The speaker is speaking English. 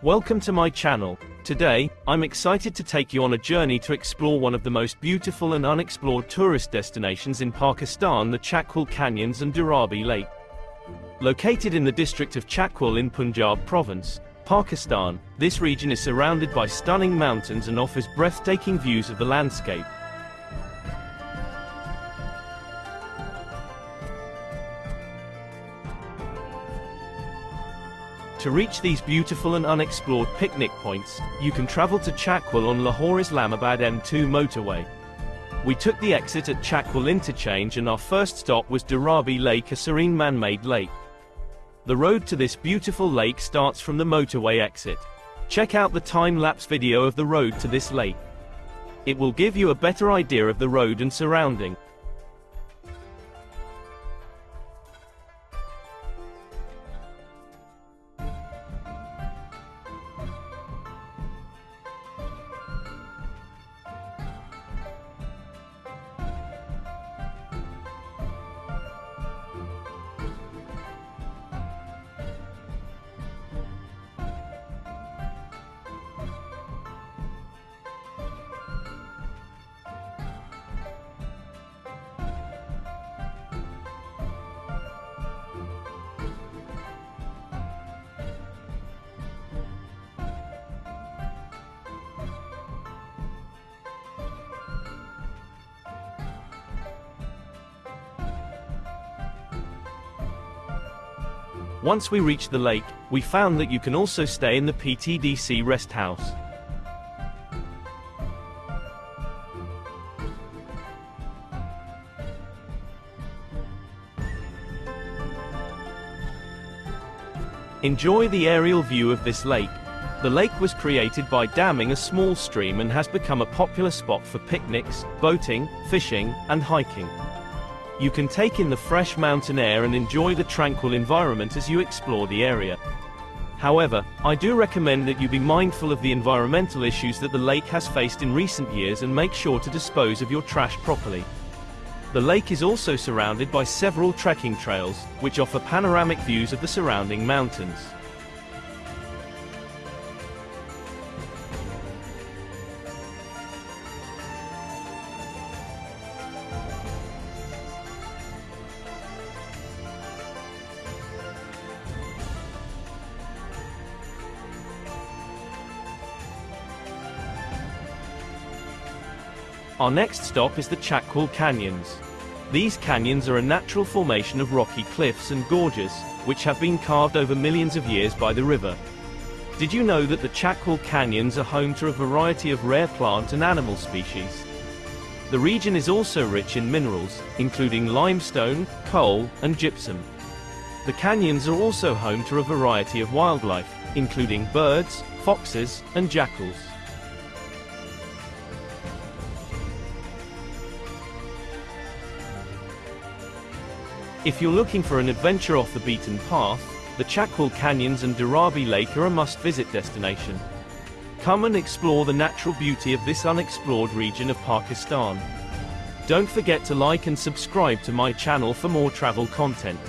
Welcome to my channel. Today, I'm excited to take you on a journey to explore one of the most beautiful and unexplored tourist destinations in Pakistan, the Chakwal Canyons and Dharabi Lake. Located in the district of Chakwal in Punjab province, Pakistan, this region is surrounded by stunning mountains and offers breathtaking views of the landscape. To reach these beautiful and unexplored picnic points, you can travel to Chakwal on Lahore-Islamabad M2 motorway. We took the exit at Chakwal interchange and our first stop was Dharabi Lake a serene man-made lake. The road to this beautiful lake starts from the motorway exit. Check out the time-lapse video of the road to this lake. It will give you a better idea of the road and surrounding. Once we reached the lake, we found that you can also stay in the PTDC rest house. Enjoy the aerial view of this lake. The lake was created by damming a small stream and has become a popular spot for picnics, boating, fishing, and hiking. You can take in the fresh mountain air and enjoy the tranquil environment as you explore the area. However, I do recommend that you be mindful of the environmental issues that the lake has faced in recent years and make sure to dispose of your trash properly. The lake is also surrounded by several trekking trails, which offer panoramic views of the surrounding mountains. Our next stop is the Chakwal Canyons. These canyons are a natural formation of rocky cliffs and gorges, which have been carved over millions of years by the river. Did you know that the Chakwal Canyons are home to a variety of rare plant and animal species? The region is also rich in minerals, including limestone, coal, and gypsum. The canyons are also home to a variety of wildlife, including birds, foxes, and jackals. If you're looking for an adventure off the beaten path, the Chakwal Canyons and Dharabi Lake are a must-visit destination. Come and explore the natural beauty of this unexplored region of Pakistan. Don't forget to like and subscribe to my channel for more travel content.